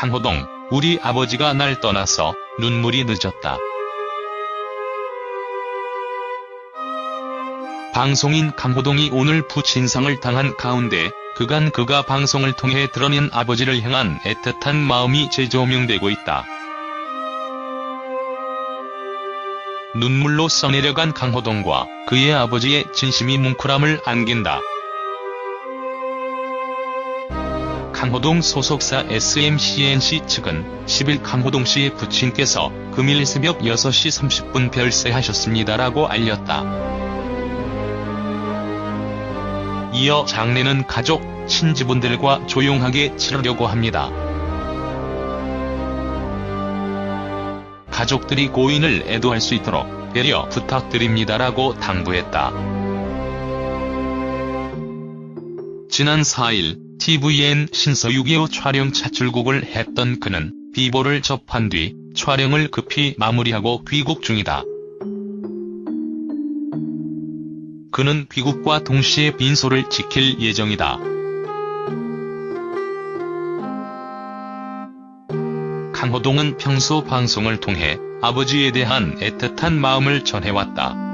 강호동, 우리 아버지가 날 떠나서 눈물이 늦었다. 방송인 강호동이 오늘 부친상을 당한 가운데 그간 그가 방송을 통해 드러낸 아버지를 향한 애틋한 마음이 재조명되고 있다. 눈물로 써내려간 강호동과 그의 아버지의 진심이 뭉클함을 안긴다. 강호동 소속사 SMCNC 측은 10일 강호동 씨의 부친께서 금일 새벽 6시 30분 별세하셨습니다라고 알렸다. 이어 장례는 가족, 친지분들과 조용하게 치르려고 합니다. 가족들이 고인을 애도할 수 있도록 배려 부탁드립니다라고 당부했다. 지난 4일 tvN 신서 6.25 촬영 차 출국을 했던 그는 비보를 접한 뒤 촬영을 급히 마무리하고 귀국 중이다. 그는 귀국과 동시에 빈소를 지킬 예정이다. 강호동은 평소 방송을 통해 아버지에 대한 애틋한 마음을 전해왔다.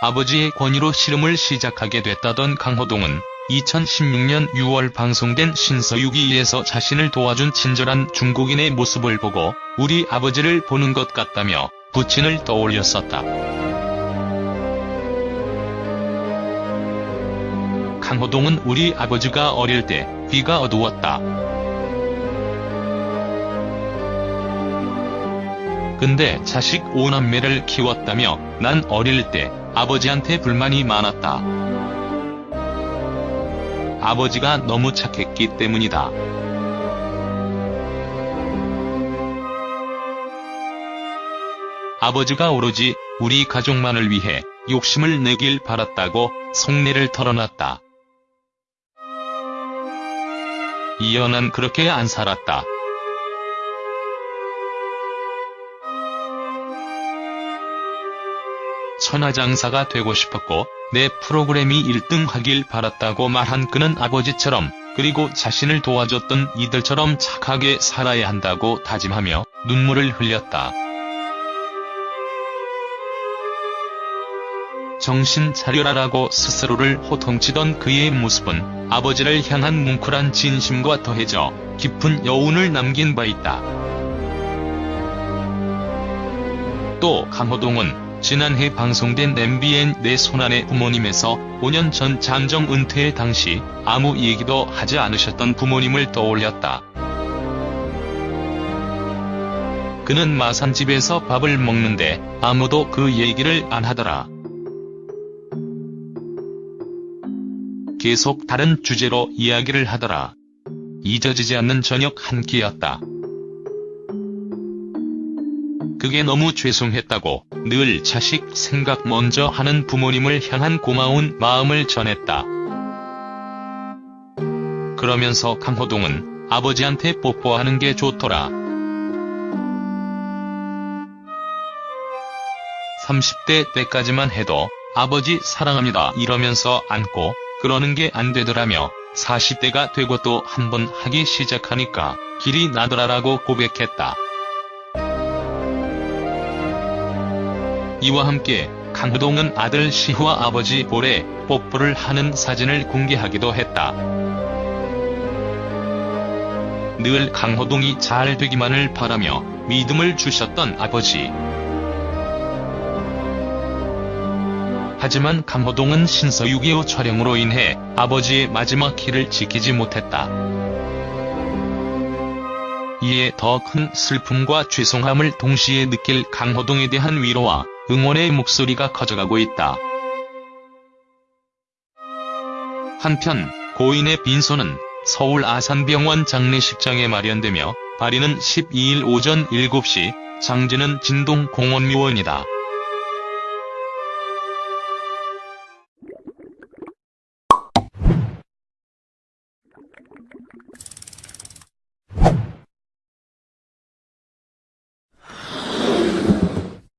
아버지의 권유로 씨름을 시작하게 됐다던 강호동은 2016년 6월 방송된 신서유기에서 자신을 도와준 친절한 중국인의 모습을 보고 우리 아버지를 보는 것 같다며 부친을 떠올렸었다. 강호동은 우리 아버지가 어릴 때 귀가 어두웠다. 근데 자식 5남매를 키웠다며 난 어릴 때 아버지한테 불만이 많았다. 아버지가 너무 착했기 때문이다. 아버지가 오로지 우리 가족만을 위해 욕심을 내길 바랐다고 속내를 털어놨다. 난 그렇게 안 살았다. 천하장사가 되고 싶었고 내 프로그램이 1등 하길 바랐다고 말한 그는 아버지처럼 그리고 자신을 도와줬던 이들처럼 착하게 살아야 한다고 다짐하며 눈물을 흘렸다. 정신 차려라라고 스스로를 호통치던 그의 모습은 아버지를 향한 뭉클한 진심과 더해져 깊은 여운을 남긴 바 있다. 또 강호동은 지난해 방송된 MBN 내 손안의 부모님에서 5년 전 잠정 은퇴 당시 아무 얘기도 하지 않으셨던 부모님을 떠올렸다. 그는 마산집에서 밥을 먹는데 아무도 그 얘기를 안 하더라. 계속 다른 주제로 이야기를 하더라. 잊어지지 않는 저녁 한 끼였다. 그게 너무 죄송했다고 늘 자식 생각 먼저 하는 부모님을 향한 고마운 마음을 전했다. 그러면서 강호동은 아버지한테 뽀뽀하는 게 좋더라. 30대 때까지만 해도 아버지 사랑합니다 이러면서 안고 그러는 게 안 되더라며 40대가 되고 또 한 번 하기 시작하니까 길이 나더라라고 고백했다. 이와 함께 강호동은 아들 시후와 아버지 볼에 뽀뽀를 하는 사진을 공개하기도 했다. 늘 강호동이 잘 되기만을 바라며 믿음을 주셨던 아버지. 하지만 강호동은 신서 6.25 촬영으로 인해 아버지의 마지막 길을 지키지 못했다. 이에 더 큰 슬픔과 죄송함을 동시에 느낄 강호동에 대한 위로와 응원의 목소리가 커져가고 있다. 한편 고인의 빈소는 서울 아산병원 장례식장에 마련되며 발인은 12일 오전 7시 장지는 진동 공원묘원이다.